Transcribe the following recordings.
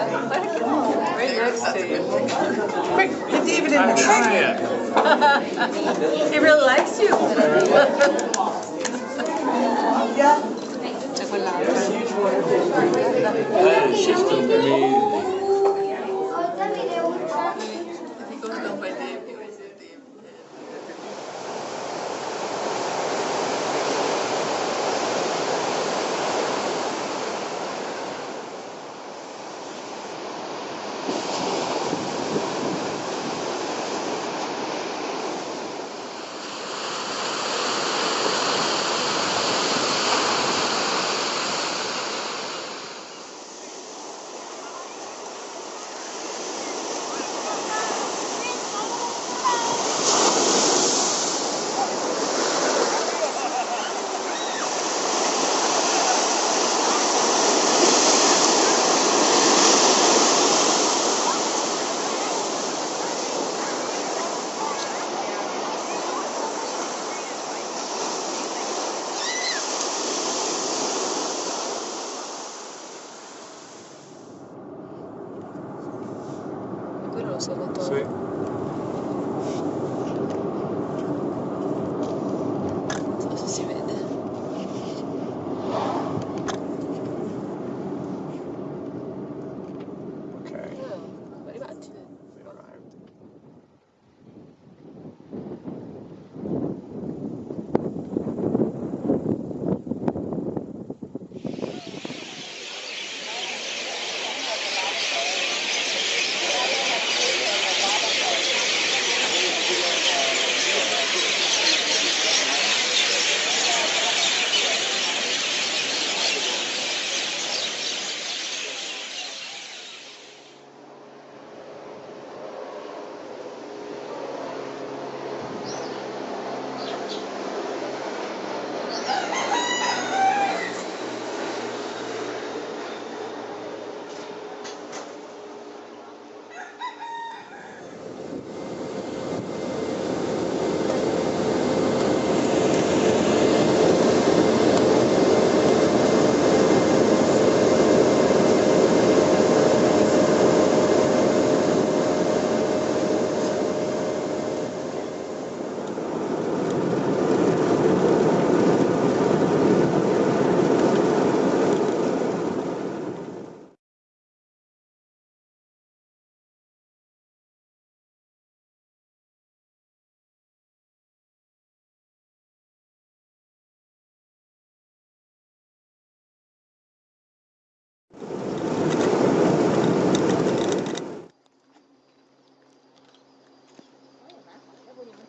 Right next to you. Quick, get David in the car. He really likes you. If he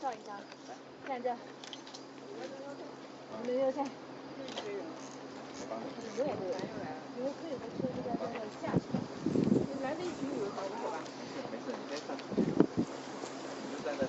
上一张，看这，我们这，有，这边，你们可以再出去再下去，来的一群有，好吧？没事没事，你们在这。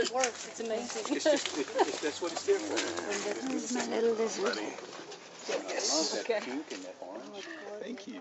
It works, it's amazing. It's just, it, it, that's what it's there for. My little lizard? I love that Okay. pink and that orange. Thank you.